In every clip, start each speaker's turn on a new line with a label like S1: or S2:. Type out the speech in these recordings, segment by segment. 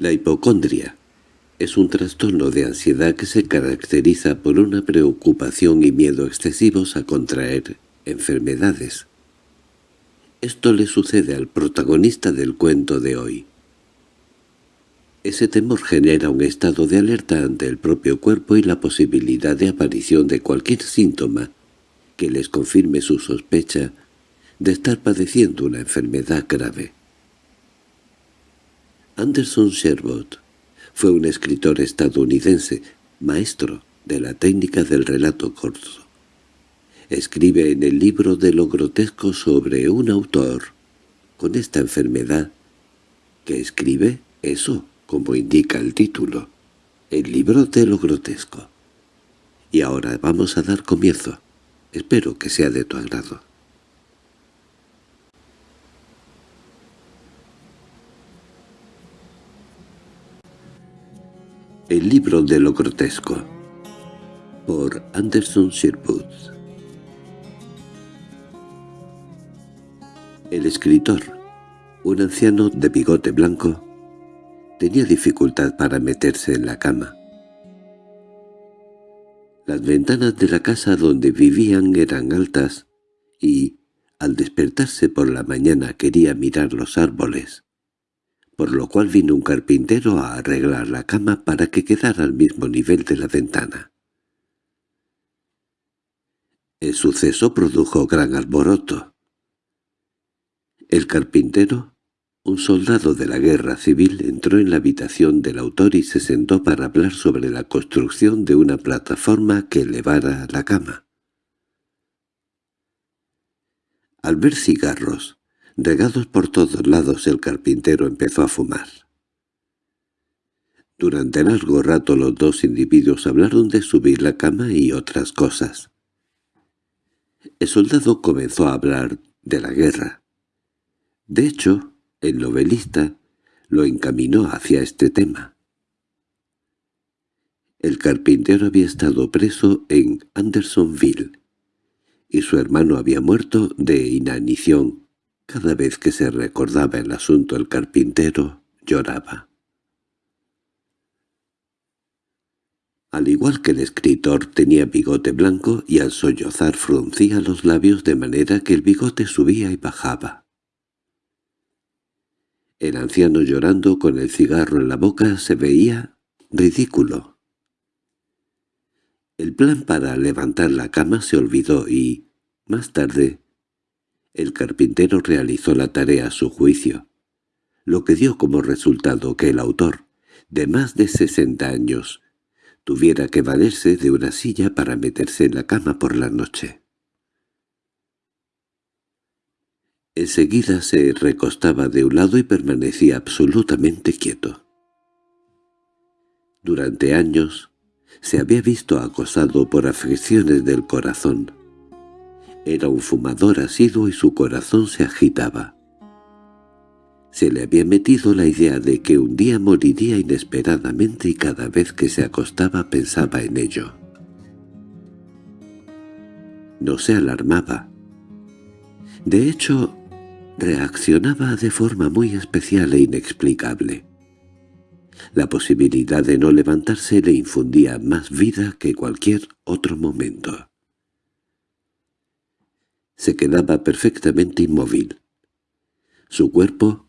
S1: La hipocondria es un trastorno de ansiedad que se caracteriza por una preocupación y miedo excesivos a contraer enfermedades. Esto le sucede al protagonista del cuento de hoy. Ese temor genera un estado de alerta ante el propio cuerpo y la posibilidad de aparición de cualquier síntoma que les confirme su sospecha de estar padeciendo una enfermedad grave. Anderson Sherwood fue un escritor estadounidense, maestro de la técnica del relato corto. Escribe en el libro de lo grotesco sobre un autor con esta enfermedad que escribe eso como indica el título, el libro de lo grotesco. Y ahora vamos a dar comienzo. Espero que sea de tu agrado. El libro de lo grotesco por Anderson Sherwood El escritor, un anciano de bigote blanco, Tenía dificultad para meterse en la cama. Las ventanas de la casa donde vivían eran altas y, al despertarse por la mañana quería mirar los árboles, por lo cual vino un carpintero a arreglar la cama para que quedara al mismo nivel de la ventana. El suceso produjo gran alboroto. El carpintero un soldado de la guerra civil entró en la habitación del autor y se sentó para hablar sobre la construcción de una plataforma que elevara la cama. Al ver cigarros, regados por todos lados, el carpintero empezó a fumar. Durante largo rato los dos individuos hablaron de subir la cama y otras cosas. El soldado comenzó a hablar de la guerra. De hecho, el novelista lo encaminó hacia este tema. El carpintero había estado preso en Andersonville, y su hermano había muerto de inanición. Cada vez que se recordaba el asunto el carpintero lloraba. Al igual que el escritor tenía bigote blanco y al sollozar fruncía los labios de manera que el bigote subía y bajaba. El anciano llorando con el cigarro en la boca se veía ridículo. El plan para levantar la cama se olvidó y, más tarde, el carpintero realizó la tarea a su juicio, lo que dio como resultado que el autor, de más de sesenta años, tuviera que valerse de una silla para meterse en la cama por la noche. Enseguida se recostaba de un lado y permanecía absolutamente quieto. Durante años se había visto acosado por afecciones del corazón. Era un fumador asiduo y su corazón se agitaba. Se le había metido la idea de que un día moriría inesperadamente y cada vez que se acostaba pensaba en ello. No se alarmaba. De hecho, reaccionaba de forma muy especial e inexplicable. La posibilidad de no levantarse le infundía más vida que cualquier otro momento. Se quedaba perfectamente inmóvil. Su cuerpo,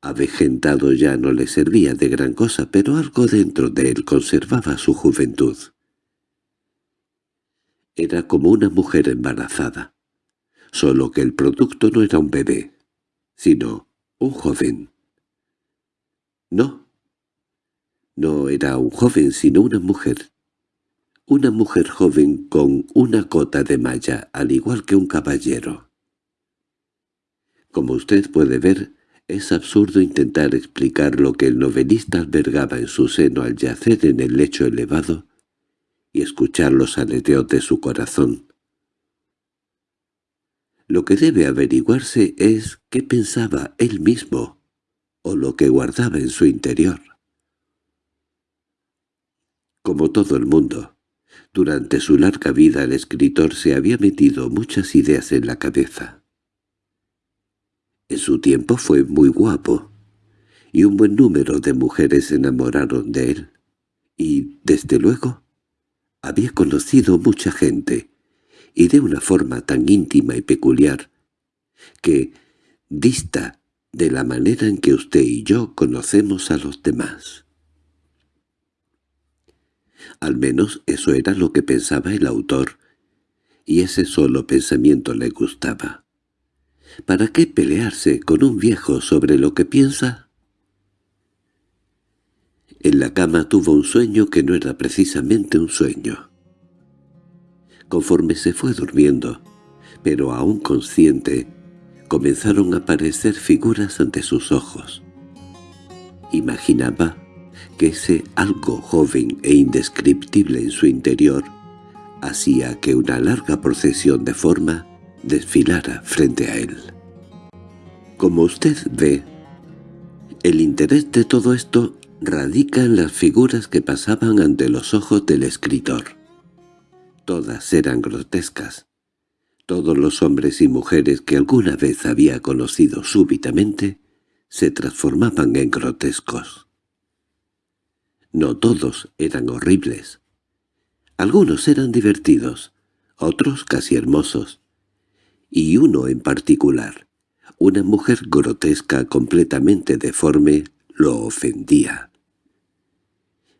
S1: avejentado ya no le servía de gran cosa, pero algo dentro de él conservaba su juventud. Era como una mujer embarazada, solo que el producto no era un bebé, sino un joven. No, no era un joven sino una mujer. Una mujer joven con una cota de malla, al igual que un caballero. Como usted puede ver, es absurdo intentar explicar lo que el novelista albergaba en su seno al yacer en el lecho elevado y escuchar los aleteos de su corazón. Lo que debe averiguarse es qué pensaba él mismo, o lo que guardaba en su interior. Como todo el mundo, durante su larga vida el escritor se había metido muchas ideas en la cabeza. En su tiempo fue muy guapo, y un buen número de mujeres se enamoraron de él. Y, desde luego, había conocido mucha gente, y de una forma tan íntima y peculiar, que dista de la manera en que usted y yo conocemos a los demás. Al menos eso era lo que pensaba el autor, y ese solo pensamiento le gustaba. ¿Para qué pelearse con un viejo sobre lo que piensa? En la cama tuvo un sueño que no era precisamente un sueño. Conforme se fue durmiendo, pero aún consciente, comenzaron a aparecer figuras ante sus ojos. Imaginaba que ese algo joven e indescriptible en su interior hacía que una larga procesión de forma desfilara frente a él. Como usted ve, el interés de todo esto radica en las figuras que pasaban ante los ojos del escritor. Todas eran grotescas. Todos los hombres y mujeres que alguna vez había conocido súbitamente se transformaban en grotescos. No todos eran horribles. Algunos eran divertidos, otros casi hermosos, y uno en particular, una mujer grotesca completamente deforme, lo ofendía.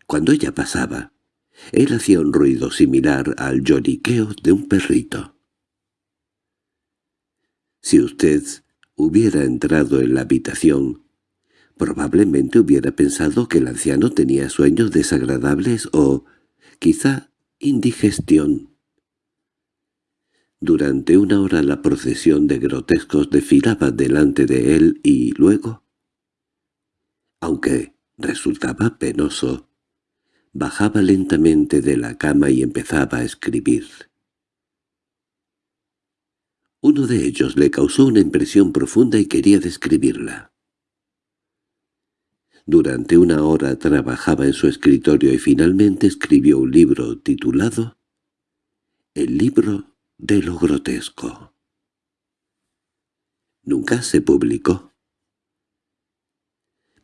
S1: Cuando ella pasaba, él hacía un ruido similar al lloriqueo de un perrito. Si usted hubiera entrado en la habitación, probablemente hubiera pensado que el anciano tenía sueños desagradables o, quizá, indigestión. Durante una hora la procesión de grotescos desfilaba delante de él y luego, aunque resultaba penoso, bajaba lentamente de la cama y empezaba a escribir. Uno de ellos le causó una impresión profunda y quería describirla. Durante una hora trabajaba en su escritorio y finalmente escribió un libro titulado El libro de lo grotesco. Nunca se publicó.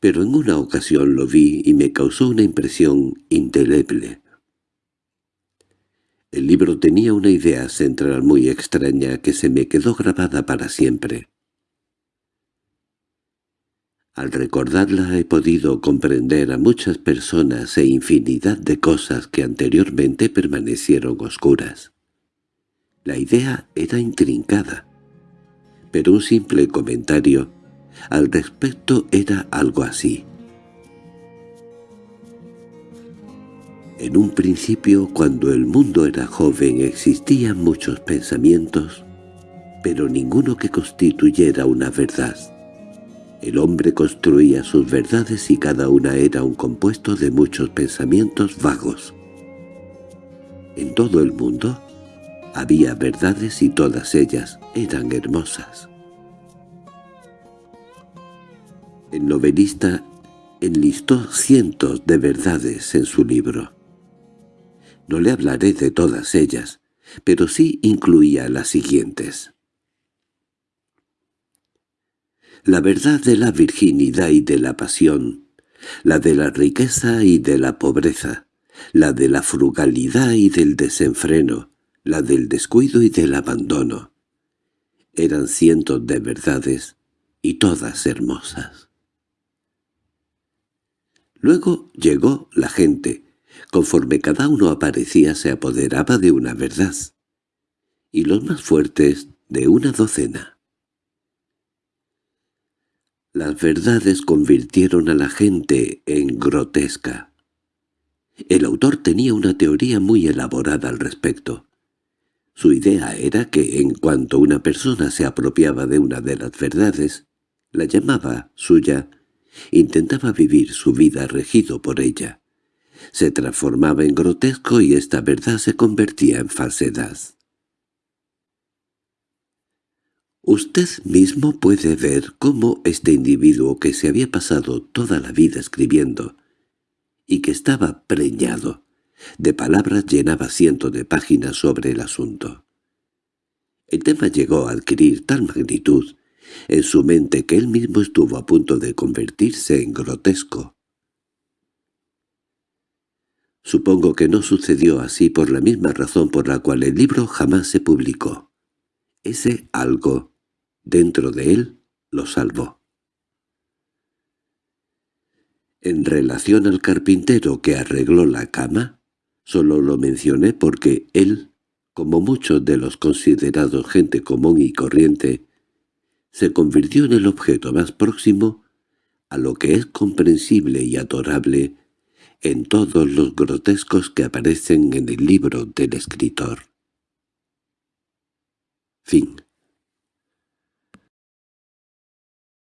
S1: Pero en una ocasión lo vi y me causó una impresión indeleble. El libro tenía una idea central muy extraña que se me quedó grabada para siempre. Al recordarla he podido comprender a muchas personas e infinidad de cosas que anteriormente permanecieron oscuras. La idea era intrincada, pero un simple comentario al respecto era algo así. En un principio, cuando el mundo era joven, existían muchos pensamientos, pero ninguno que constituyera una verdad. El hombre construía sus verdades y cada una era un compuesto de muchos pensamientos vagos. En todo el mundo había verdades y todas ellas eran hermosas. El novelista enlistó cientos de verdades en su libro. No le hablaré de todas ellas, pero sí incluía las siguientes. La verdad de la virginidad y de la pasión, la de la riqueza y de la pobreza, la de la frugalidad y del desenfreno, la del descuido y del abandono. Eran cientos de verdades, y todas hermosas. Luego llegó la gente, Conforme cada uno aparecía se apoderaba de una verdad, y los más fuertes de una docena. Las verdades convirtieron a la gente en grotesca. El autor tenía una teoría muy elaborada al respecto. Su idea era que en cuanto una persona se apropiaba de una de las verdades, la llamaba suya, intentaba vivir su vida regido por ella se transformaba en grotesco y esta verdad se convertía en falsedad. Usted mismo puede ver cómo este individuo que se había pasado toda la vida escribiendo y que estaba preñado de palabras llenaba cientos de páginas sobre el asunto. El tema llegó a adquirir tal magnitud en su mente que él mismo estuvo a punto de convertirse en grotesco. Supongo que no sucedió así por la misma razón por la cual el libro jamás se publicó. Ese algo, dentro de él, lo salvó. En relación al carpintero que arregló la cama, solo lo mencioné porque él, como muchos de los considerados gente común y corriente, se convirtió en el objeto más próximo a lo que es comprensible y adorable en todos los grotescos que aparecen en el libro del escritor. Fin